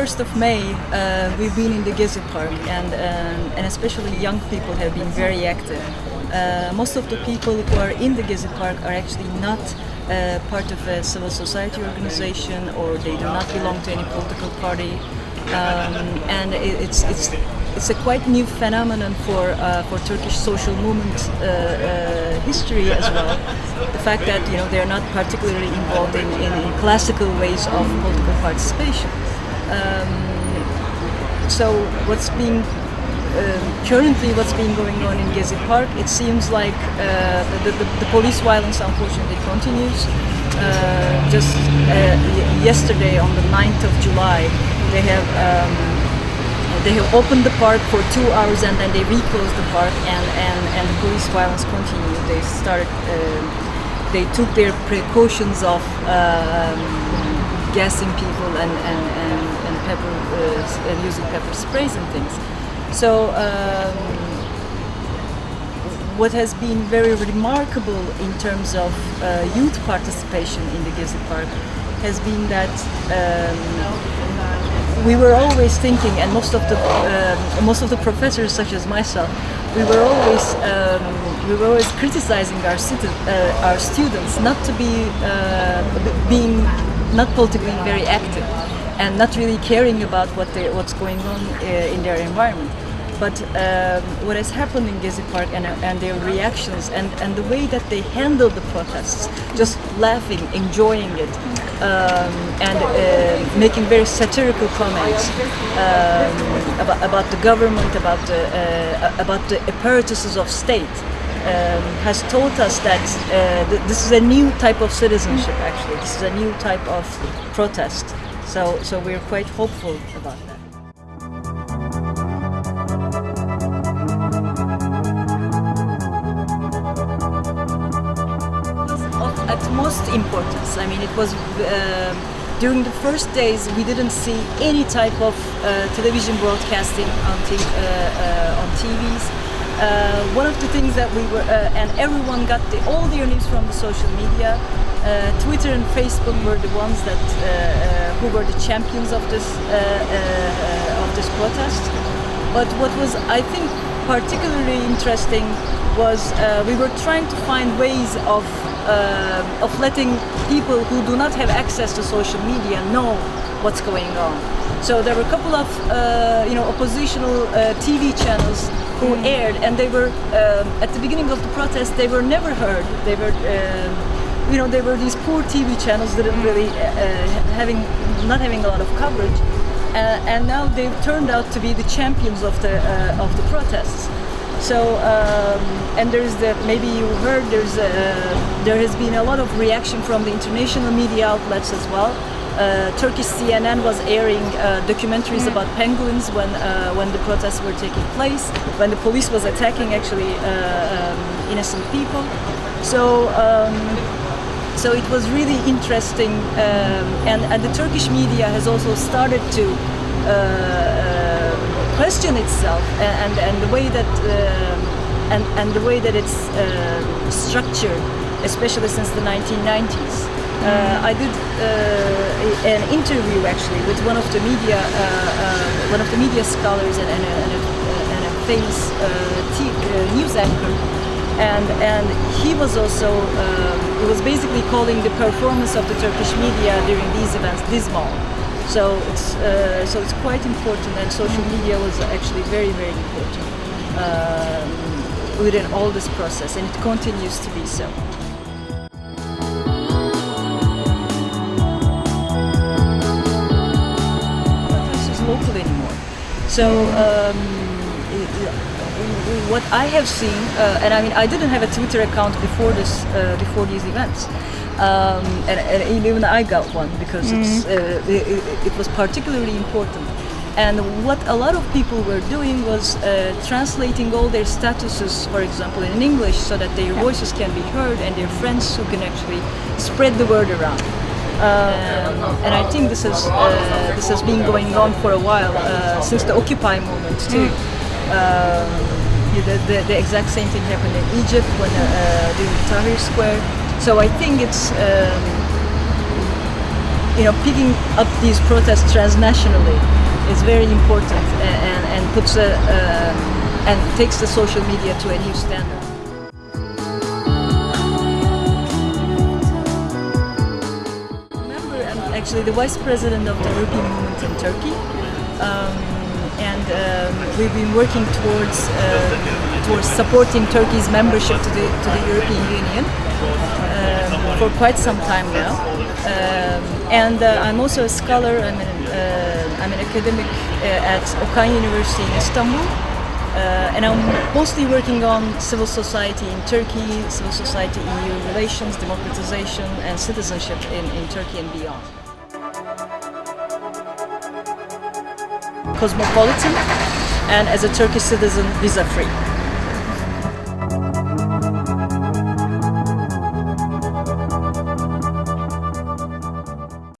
for the 1st of May, uh, we've been in the Gezi Park, and, um, and especially young people have been very active. Uh, most of the people who are in the Gezi Park are actually not uh, part of a civil society organization or they do not belong to any political party. Um, and it, it's, it's, it's a quite new phenomenon for, uh, for Turkish social movement uh, uh, history as well. The fact that you know they're not particularly involved in, in, in classical ways of political participation. Um, so what's um, currently what's been going on in Gezi Park, it seems like uh, the, the, the, police violence unfortunately continues. Uh, just uh, yesterday on the 9th of July, they have um, they have opened the park for two hours and then they reclosed the park and, and, and the police violence continued. They started, uh, they took their precautions of um, gassing people and, and, and, and pepper, uh, using pepper sprays and things. So um, what has been very remarkable in terms of uh, youth participation in the Gezi Park has been that um, we were always thinking, and most of the um, most of the professors, such as myself, we were always um, we were always criticizing our, uh, our students not to be uh, being not politically very active and not really caring about what they, what's going on uh, in their environment. But um, what has happened in Gezi Park and, and their reactions and, and the way that they handled the protests, just laughing, enjoying it, um, and uh, making very satirical comments um, about, about the government, about the, uh, about the apparatuses of state, um, has taught us that uh, th this is a new type of citizenship. Actually, this is a new type of protest. So, so we're quite hopeful about that. Of utmost importance. I mean, it was uh, during the first days we didn't see any type of uh, television broadcasting on, uh, uh, on TVs. Uh, one of the things that we were, uh, and everyone got the, all their news from the social media. Uh, Twitter and Facebook were the ones that uh, uh, who were the champions of this uh, of this protest. But what was, I think, particularly interesting was we were trying to find ways of of letting people who do not have access to social media know what's going on. So there were a couple of you know oppositional TV channels who mm. aired and they were um, at the beginning of the protest they were never heard they were um, you know there were these poor TV channels that didn't really uh, having not having a lot of coverage uh, and now they've turned out to be the champions of the uh, of the protests so um, and there's the maybe you heard there's a, there has been a lot of reaction from the international media outlets as well uh, Turkish CNN was airing uh, documentaries mm. about penguins when uh, when the protests were taking place, when the police was attacking actually uh, um, innocent people. So. Um, so it was really interesting, um, and, and the Turkish media has also started to uh, uh, question itself and, and the way that and, and the way that it's structured, especially since the 1990s. Uh, I did uh, an interview actually with one of the media, uh, one of the media scholars and, and, a, and a, and a famous news anchor, and and he was also he was basically calling the performance of the Turkish media during these events dismal. So it's uh, so it's quite important, and social media was actually very very important um, within all this process, and it continues to be so. local anymore. So um, what I have seen, uh, and I mean, I didn't have a Twitter account before this, uh, before these events, um, and, and, even I got one because mm -hmm. uh, it, it, was particularly important. And what a lot of people were doing was uh, translating all their statuses, for example, in English, so that their yeah. voices can be heard and their friends who can actually spread the word around. Um, and I think this has uh, this has been going on for a while uh, since the Occupy movement too. Um, the, the, the, exact same thing happened in Egypt when uh, during Tahrir Square. So I think it's um, you know, picking up these protests transnationally is very important and, and puts a, uh, and takes the social media to a new standard. Remember, I'm actually the vice president of the European movement in Turkey. Um, and um, we've been working towards uh, towards supporting Turkey's membership to the to the European Union um, for quite some time now. Um, and uh, I'm also a scholar. I'm an, uh, I'm an academic uh, at Okan University in Istanbul. Uh, and I'm mostly working on civil society in Turkey, civil society EU relations, democratization, and citizenship in, in Turkey and beyond. Cosmopolitan, and as a Turkish citizen, visa free.